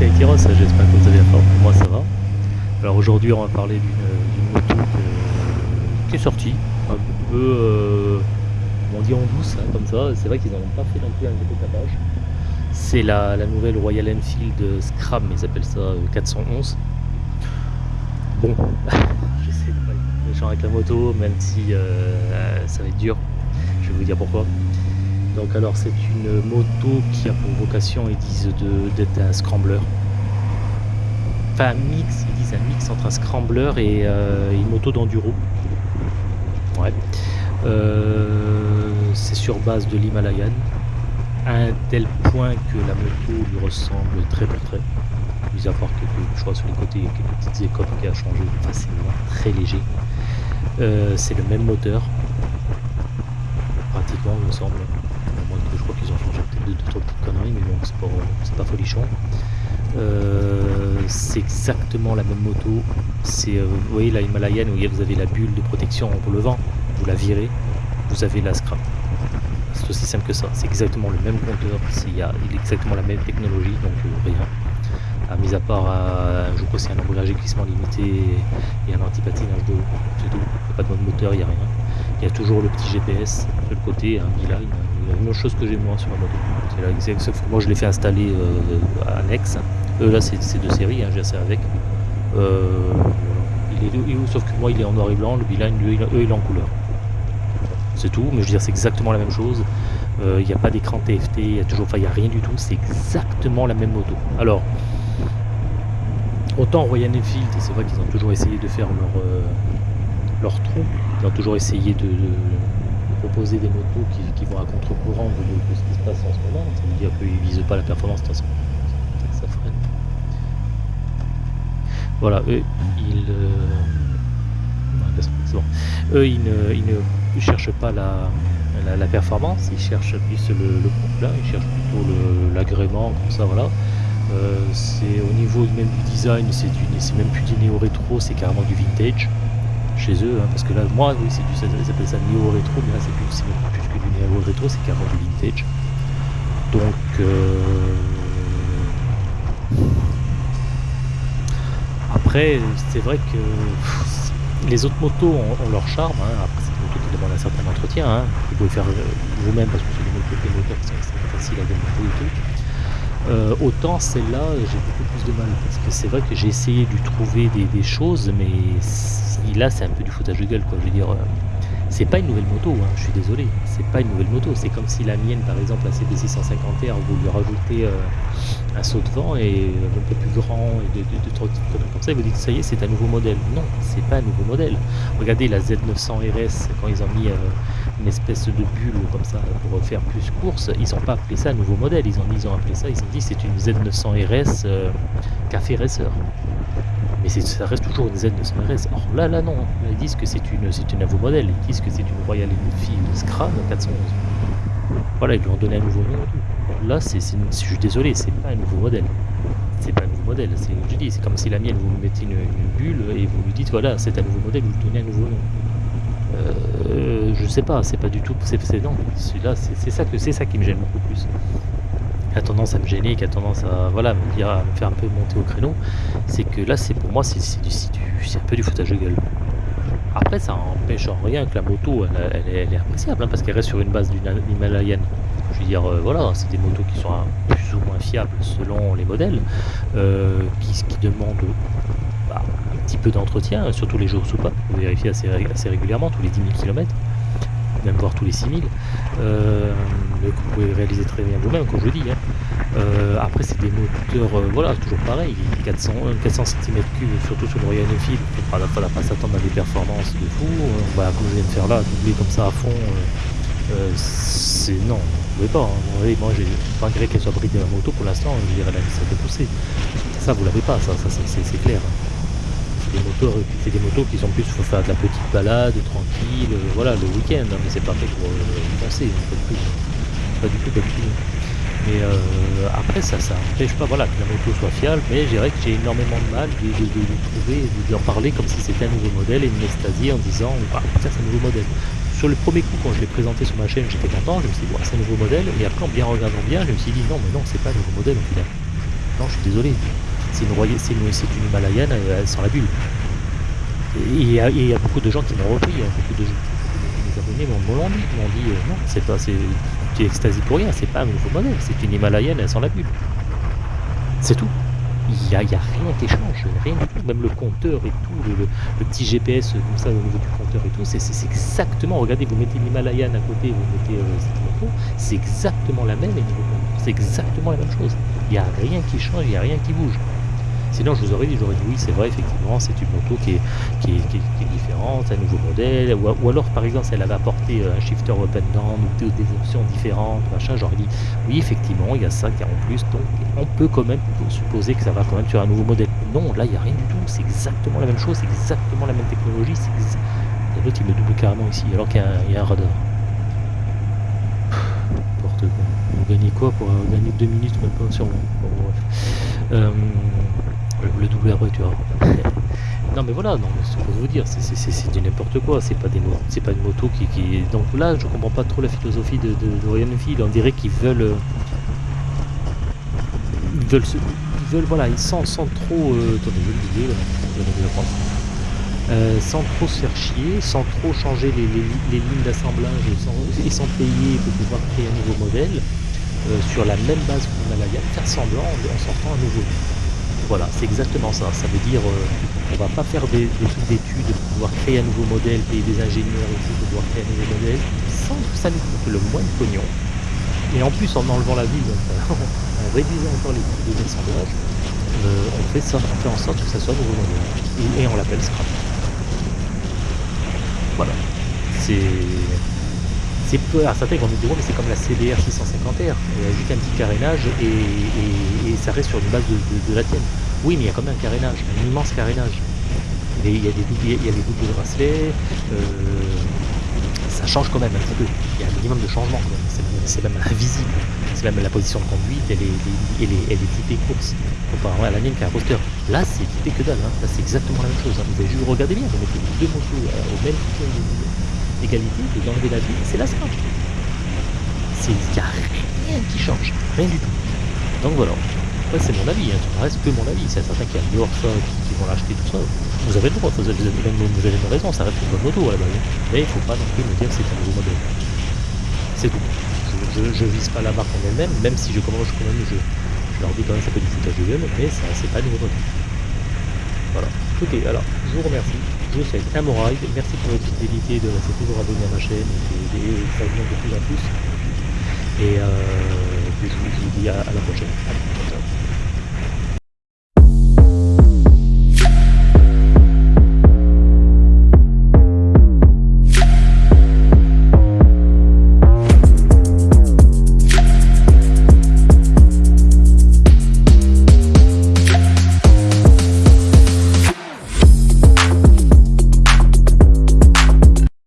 c'est j'espère que vous avez la forme, moi ça va. Alors aujourd'hui on va parler d'une moto qui est sortie, un peu, euh, on en douce, hein, comme ça, c'est vrai qu'ils n'en ont pas fait non plus un gros tapage. C'est la, nouvelle Royal Enfield Scram, ils appellent ça 411. Euh, bon, je sais pas être méchant avec la moto, même si euh, ça va être dur, je vais vous dire pourquoi. Donc alors c'est une moto qui a pour vocation, ils disent d'être un scrambler. Enfin un mix, ils disent un mix entre un scrambler et euh, une moto d'enduro. Ouais. Euh, c'est sur base de l'Himalayan. À un tel point que la moto lui ressemble très très très. Mis à part quelques, je crois sur les côtés, quelques petites écopes qui a changé. Enfin c'est très léger. Euh, c'est le même moteur. Pratiquement il me semble trois petites conneries, mais bon, c'est pas, pas folichon. Euh, c'est exactement la même moto. C'est, euh, vous voyez la Himalayan où vous avez la bulle de protection pour le vent, vous la virez, vous avez la scrap. C'est aussi simple que ça. C'est exactement le même compteur, il y a exactement la même technologie, donc euh, rien. À mis à part, je crois c'est un embrayage glissement limité et un anti-patinage de c'est tout. Il n'y a pas de mode moteur, il n'y a rien. Il y a toujours le petit GPS de le côté, un la même chose que j'ai moi sur la moto. moi je l'ai fait installer euh, à Nex. Euh, là c'est de série, hein, j'ai assez avec. Euh, il est, sauf que moi il est en noir et blanc, le beeline lui eux il est en couleur. C'est tout, mais je veux dire c'est exactement la même chose. Il n'y a pas d'écran TFT, il n'y a toujours, enfin il a rien du tout, c'est exactement la même moto. Alors, autant Royal Enfield, c'est vrai qu'ils ont toujours essayé de faire leur, leur trou, ils ont toujours essayé de proposer des motos qui, vont à contre-courant de, ce qui se passe en ce moment. Ça veut dire qu'ils ne visent pas la performance de toute façon. Ça freine. Voilà, eux, ils. Ne, cherchent pas la, la, performance, ils cherchent plus le, le ils cherchent plutôt l'agrément, comme ça, voilà. Euh, c'est au niveau même du design, c'est même plus du néo-rétro, c'est carrément du vintage chez eux, hein, parce que là, moi, oui, c'est du, ils appellent ça néo-rétro, mais là, c'est plus, que du néo-rétro, c'est carrément du vintage. Donc, euh... après, c'est vrai que les autres motos ont, leur charme. Hein. Après, c'est des motos qui demandent un certain entretien. Hein. Vous pouvez faire euh, vous-même parce que c'est des motos, des moteurs qui sont faciles à démonter et tout. Autant celle-là, j'ai beaucoup plus de mal parce que c'est vrai que j'ai essayé de trouver des, des choses, mais là c'est un peu du foutage de gueule quoi. Je veux dire, euh, c'est pas une nouvelle moto, hein, je suis désolé, c'est pas une nouvelle moto. C'est comme si la mienne par exemple, la CB650R, vous lui rajoutez euh, un saut de vent et un peu plus grand et de, de, comme ça, et vous dites ça y est, c'est un nouveau modèle. Non, c'est pas un nouveau modèle. Regardez la Z900 RS quand ils ont mis euh, une espèce de bulle comme ça pour faire plus course, ils ont pas appelé ça un nouveau modèle, ils ont, ils ont appelé ça, ils ont dit c'est une Z900 RS café racer mais ça reste toujours une Z900 RS. Or là, là non, ils disent que c'est une, c'est un nouveau modèle, ils disent que c'est une Royal Enfield Scram 411. Voilà, ils lui ont donné un nouveau nom. Là, c'est, je suis désolé, c'est pas un nouveau modèle. C'est pas un nouveau modèle, c'est, comme si la mienne, vous mettez une, bulle et vous lui dites, voilà, c'est un nouveau modèle, vous lui donnez un nouveau nom. Euh, je sais pas, c'est pas du tout, c'est, celui-là, c'est, ça que, c'est ça qui me gêne beaucoup plus a tendance à me gêner, qui a tendance à, voilà, me, à me faire un peu monter au créneau, c'est que là, c'est pour moi, c'est un peu du foutage de gueule. Après, ça empêche en rien que la moto, elle, est appréciable, hein, parce qu'elle reste sur une base d'une Himalayan. Je veux dire, euh, voilà, c'est des motos qui sont plus ou moins fiables selon les modèles, euh, qui, qui, demandent bah, un petit peu d'entretien, surtout les jours sous pas, pour vérifier assez, assez régulièrement, tous les 10 000 km même voir tous les 6000, euh, que vous pouvez réaliser très bien vous-même, comme je dis. Hein. Euh, après, c'est des moteurs, euh, voilà, toujours pareil, 400, 400 cm3, surtout sur le Royal Enfield, il ne faudra pas s'attendre à des performances de fou. On va, comme je viens de faire là, doubler comme ça à fond, c'est non, vous ne pouvez pas. Hein. moi, malgré qu'elle soit bridée la moto, pour l'instant, je dirais la vis à pousser. Ça, vous l'avez pas, ça, ça c'est clair. Hein des motos, c'est des motos qui sont plus pour faire de la petite balade, tranquille, euh, voilà, le week-end, hein, mais c'est pas fait pour euh, pas du tout. Pas du tout, tout. Mais euh, après, ça, ça empêche pas voilà, que la moto soit fiable, mais je dirais que j'ai énormément de mal de, de, de, trouver, d'en parler comme si c'était un nouveau modèle et de m'extasier en disant, bah, c'est un nouveau modèle. Sur le premier coup, quand je l'ai présenté sur ma chaîne, j'étais content, je me suis dit, c'est un nouveau modèle, et après, en bien regardant bien, je me suis dit, non, mais non, c'est pas un nouveau modèle au final. Non, je suis désolé. C'est une, une, une Himalayenne euh, sans la bulle. Et il y, a, beaucoup de gens qui m'ont repris, beaucoup de gens, abonnés m'ont dit, m'ont dit euh, non, c'est pas, c'est, tu pour rien, c'est pas un nouveau modèle, c'est une Himalayenne sans la bulle. C'est tout. Il n'y a, rien qui change, rien du tout. Même le compteur et tout, le, petit GPS comme ça au niveau du compteur et tout, c'est exactement, regardez, vous mettez l'Himalayan à côté, vous mettez euh, cette moto, c'est exactement la même c'est exactement la même chose. Il n'y a rien qui change, il n'y a rien qui bouge. Sinon, je vous aurais dit, j'aurais dit oui, c'est vrai, effectivement, c'est une moto qui est, qui est, qui est- différente, un nouveau modèle, ou, alors, par exemple, si elle avait apporté euh, un shifter and down ou des, options différentes, machin, j'aurais dit oui, effectivement, il y a ça qui est en plus, donc on peut quand même supposer que ça va quand même sur un nouveau modèle. Non, là, il n'y a rien du tout, c'est exactement la même chose, c'est exactement la même technologie, c'est l'autre, il me double carrément ici, alors qu'il y, a un- radar. N'importe quoi. Vous gagnez quoi pour euh, gagner deux minutes, même sur le double après, tu vois. non, mais voilà, non, mais c'est pour vous dire, c'est- du n'importe quoi, c'est pas, des c'est pas une moto qui, qui. Donc là, je comprends pas trop la philosophie de, de, de Ryan Field, on dirait qu'ils veulent. euh, ils veulent, se- ils veulent, voilà, ils sans, sans trop. euh, attendez, je vais le là, je vais le prendre. Euh, sans trop se faire chier, sans trop changer les, les li- les lignes d'assemblage et sans, et sans payer pour pouvoir créer un nouveau modèle, euh, sur la même base que l'Himalaya, faire semblant en, en sortant un nouveau. Voilà, c'est exactement ça. Ça veut dire, euh, on va pas faire des, des trucs d'études pour pouvoir créer un nouveau modèle, payer des ingénieurs et tout pour pouvoir créer un nouveau modèle, sans que ça nous coûte le moins de pognon. Et en plus, en enlevant la ville, en réduisant encore les coûts des assemblages, euh, on fait fait en sorte que ça soit un nouveau modèle. Et on l'appelle scrap. Voilà. C'est. C'est. Alors certains vont dire, mais c'est comme la CBR 650R. Il y a juste un petit carénage et, ça reste sur une base de, la tienne. Oui, mais il y a quand même un carénage, un immense carénage. Il y a des doubles, il y a des doubles bracelets. euh, ça change quand même un petit peu. Il y a un minimum de changement c'est même invisible. C'est même la position de conduite, elle est, elle est, elle est typée course. Comparé à la mienne qui a un roster. Là, c'est typé que dalle. hein. Là, c'est exactement la même chose. hein. Vous avez juste regardé bien. Vous mettez deux motos euh, au même point d'égalité, vous enlevez la vie, c'est la. C'est, il n'y a rien qui change. Rien du tout. Donc voilà. Après, c'est mon avis. Hein. Ça reste que mon avis. C'est certains qui adorent ça, qui, qui vont l'acheter, tout ça. Vous avez le droit. Vous avez, vous avez raison. Ça reste une bonne moto à la base. Mais il ne faut pas non plus me dire que c'est un nouveau modèle. C'est tout. Je, je, vise pas la marque en elle-même, même si je commence quand même, je, je leur dis quand même ça peut du foutage de gueule, mais ça c'est pas nouveau modèle. Voilà. Ok, alors je vous remercie. Je bon ride. Merci pour votre fidélité, de rester toujours abonné à ma chaîne et, et ça de plus en plus. Et euh, je vous dis à, la prochaine.